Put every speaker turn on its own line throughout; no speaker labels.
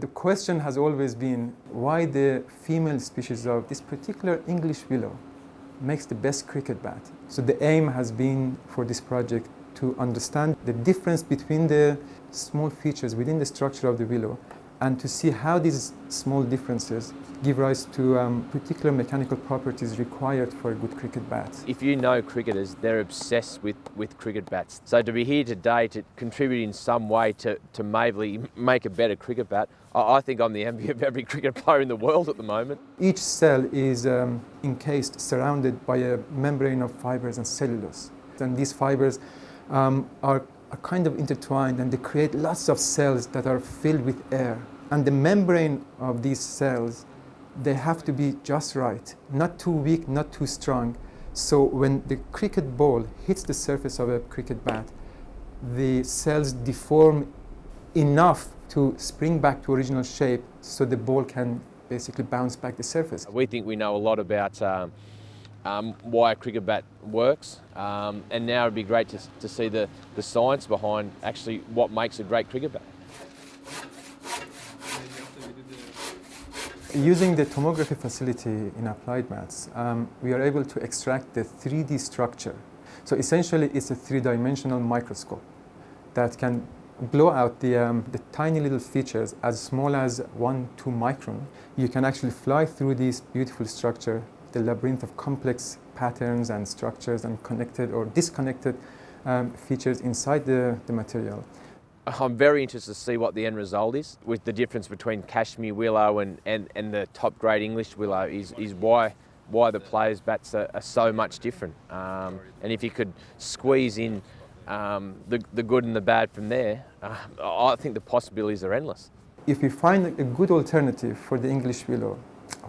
The question has always been why the female species of this particular English willow makes the best cricket bat. So the aim has been for this project to understand the difference between the small features within the structure of the willow and to see how these small differences give rise to um, particular mechanical properties required for a good cricket bat.
If you know cricketers, they're obsessed with, with cricket bats. So to be here today to contribute in some way to, to maybe make a better cricket bat, I, I think I'm the envy of every cricket player in the world at the moment.
Each cell is um, encased, surrounded by a membrane of fibers and cellulose. And these fibers um, are, are kind of intertwined and they create lots of cells that are filled with air. And the membrane of these cells, they have to be just right, not too weak, not too strong. So when the cricket ball hits the surface of a cricket bat, the cells deform enough to spring back to original shape so the ball can basically bounce back the surface.
We think we know a lot about um, um, why a cricket bat works um, and now it'd be great to, to see the, the science behind actually what makes a great cricket bat.
Using the tomography facility in Applied Maths, um, we are able to extract the 3D structure. So essentially it's a three-dimensional microscope that can blow out the, um, the tiny little features as small as one, two micron. You can actually fly through this beautiful structure, the labyrinth of complex patterns and structures and connected or disconnected um, features inside the, the material.
I'm very interested to see what the end result is with the difference between Kashmir willow and, and, and the top grade English willow is, is why why the players' bats are, are so much different. Um, and if you could squeeze in um, the, the good and the bad from there, uh, I think the possibilities are endless.
If we find a good alternative for the English willow,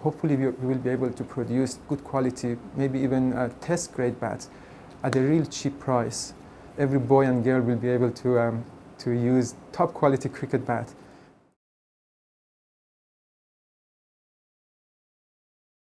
hopefully we will be able to produce good quality, maybe even uh, test grade bats at a real cheap price. Every boy and girl will be able to um, to use top quality cricket bat